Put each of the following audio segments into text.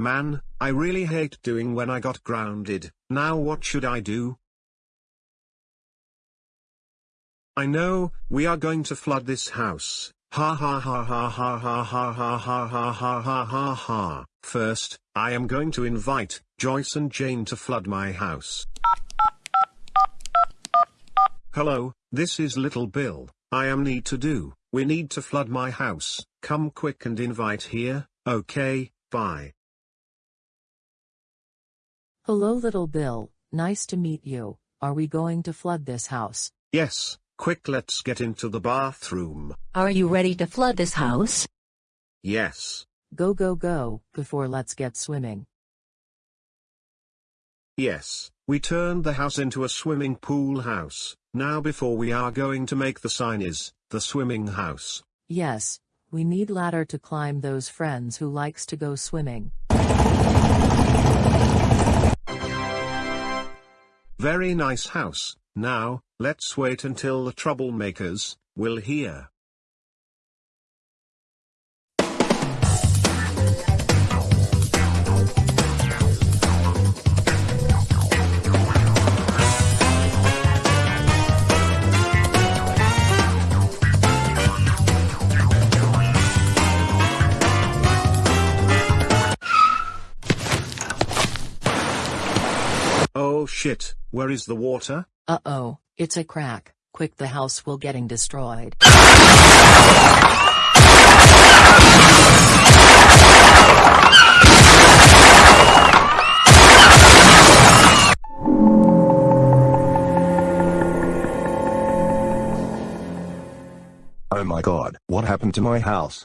Man, I really hate doing when I got grounded, now what should I do? I know, we are going to flood this house. Ha ha ha ha ha ha ha ha ha ha ha ha ha ha. First, I am going to invite Joyce and Jane to flood my house. Hello, this is Little Bill. I am need to do. We need to flood my house. Come quick and invite here. Okay, bye. Hello little Bill, nice to meet you. Are we going to flood this house? Yes, quick let's get into the bathroom. Are you ready to flood this house? Yes. Go go go, before let's get swimming. Yes, we turned the house into a swimming pool house. Now before we are going to make the sign is, the swimming house. Yes, we need ladder to climb those friends who likes to go swimming. Very nice house. Now, let's wait until the troublemakers will hear. Oh shit, where is the water? Uh-oh, it's a crack. Quick the house will getting destroyed. Oh my god, what happened to my house?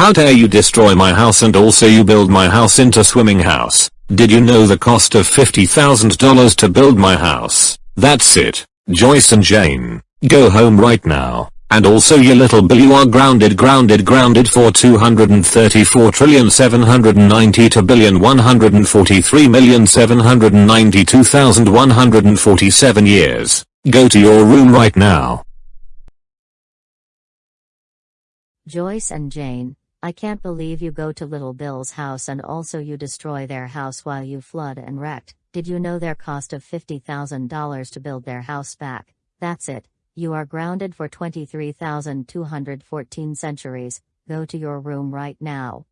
how dare you destroy my house and also you build my house into swimming house. Did you know the cost of $50,000 to build my house? That's it, Joyce and Jane, go home right now. And also you little Bill you are grounded grounded grounded for 234 trillion 792 billion 143 million 792,147 years. Go to your room right now. Joyce and Jane, I can't believe you go to Little Bill's house and also you destroy their house while you flood and wrecked. Did you know their cost of $50,000 to build their house back? That's it. You are grounded for 23,214 centuries. Go to your room right now.